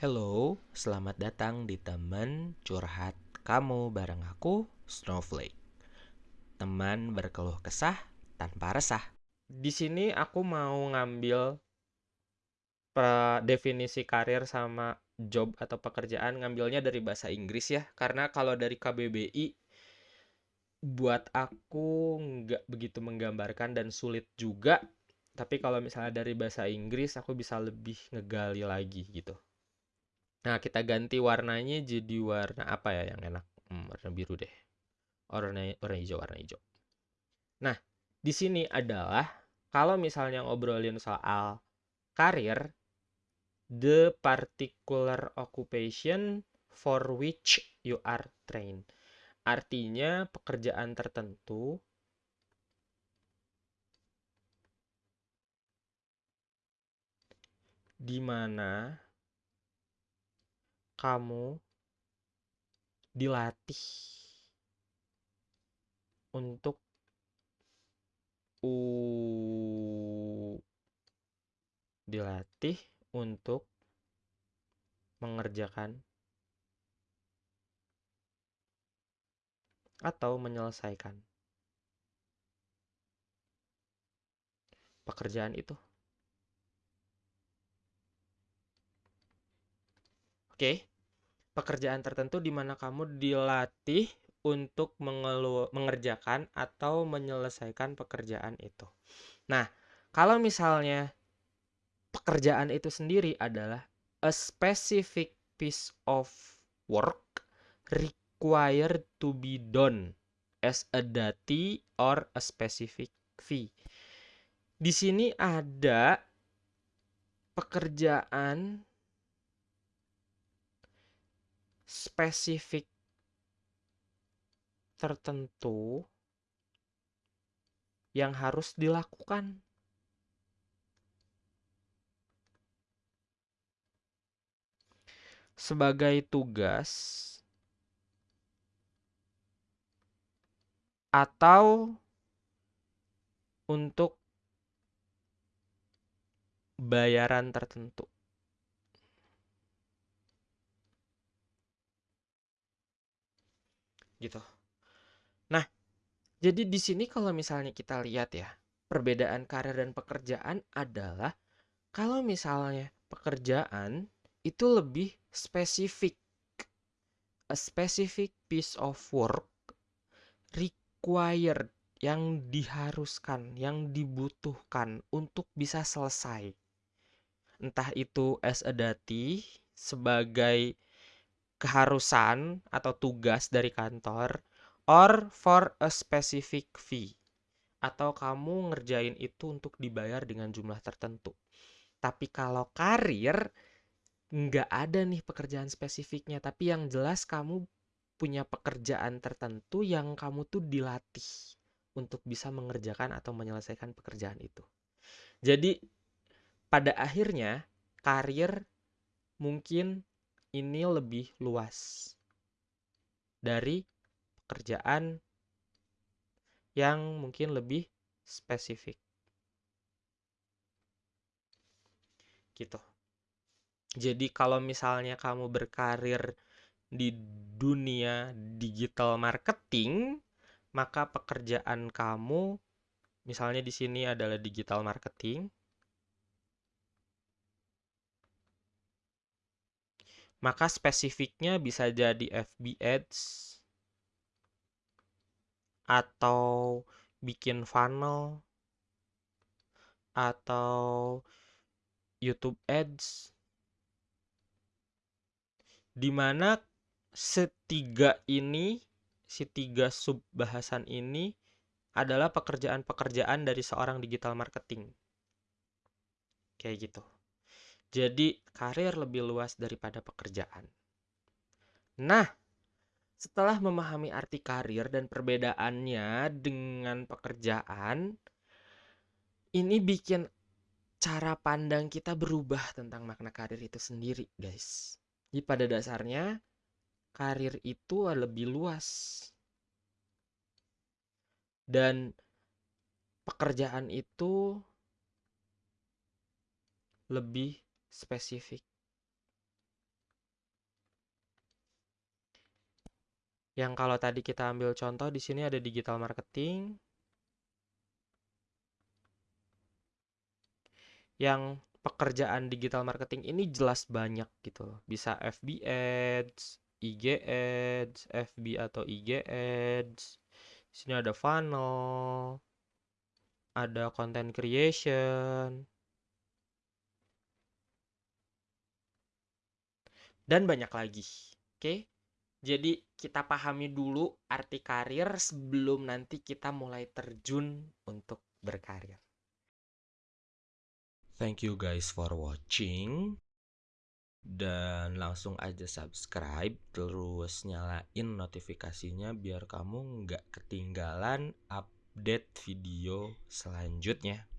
Hello, selamat datang di teman curhat kamu bareng aku, Snowflake. Teman berkeluh kesah tanpa resah. Di sini aku mau ngambil definisi karir sama job atau pekerjaan ngambilnya dari bahasa Inggris ya, karena kalau dari KBBI buat aku nggak begitu menggambarkan dan sulit juga. Tapi kalau misalnya dari bahasa Inggris aku bisa lebih ngegali lagi gitu. Nah, kita ganti warnanya jadi warna apa ya yang enak? Hmm, warna biru deh. Warna warna hijau, warna hijau. Nah, di sini adalah kalau misalnya ngobrolin soal karir, the particular occupation for which you are trained. Artinya pekerjaan tertentu di mana kamu dilatih untuk uh, dilatih untuk mengerjakan atau menyelesaikan pekerjaan itu. Oke pekerjaan tertentu di mana kamu dilatih untuk mengelu mengerjakan atau menyelesaikan pekerjaan itu. Nah, kalau misalnya pekerjaan itu sendiri adalah a specific piece of work required to be done as a duty or a specific fee. Di sini ada pekerjaan spesifik tertentu yang harus dilakukan. Sebagai tugas atau untuk bayaran tertentu. Gitu. Nah, jadi di sini kalau misalnya kita lihat ya, perbedaan karir dan pekerjaan adalah kalau misalnya pekerjaan itu lebih spesifik. A specific piece of work required yang diharuskan, yang dibutuhkan untuk bisa selesai. Entah itu as a dati sebagai keharusan atau tugas dari kantor or for a specific fee atau kamu ngerjain itu untuk dibayar dengan jumlah tertentu. Tapi kalau karir nggak ada nih pekerjaan spesifiknya, tapi yang jelas kamu punya pekerjaan tertentu yang kamu tuh dilatih untuk bisa mengerjakan atau menyelesaikan pekerjaan itu. Jadi pada akhirnya karir mungkin ini lebih luas dari pekerjaan yang mungkin lebih spesifik. Gitu. Jadi kalau misalnya kamu berkarir di dunia digital marketing, maka pekerjaan kamu misalnya di sini adalah digital marketing, maka spesifiknya bisa jadi FB Ads atau bikin funnel atau YouTube Ads. Di mana setiga ini si tiga sub bahasan ini adalah pekerjaan-pekerjaan dari seorang digital marketing. Kayak gitu jadi, karir lebih luas daripada pekerjaan. Nah, setelah memahami arti karir dan perbedaannya dengan pekerjaan, ini bikin cara pandang kita berubah tentang makna karir itu sendiri, guys. Jadi pada dasarnya, karir itu lebih luas. Dan pekerjaan itu lebih spesifik. Yang kalau tadi kita ambil contoh di sini ada digital marketing. Yang pekerjaan digital marketing ini jelas banyak gitu loh. Bisa FB Ads, IG Ads, FB atau IG Ads. Di sini ada funnel, ada content creation, dan banyak lagi. Oke, jadi kita pahami dulu arti karir sebelum nanti kita mulai terjun untuk berkarir. Thank you guys for watching. Dan langsung aja subscribe terus nyalain notifikasinya biar kamu nggak ketinggalan update video selanjutnya.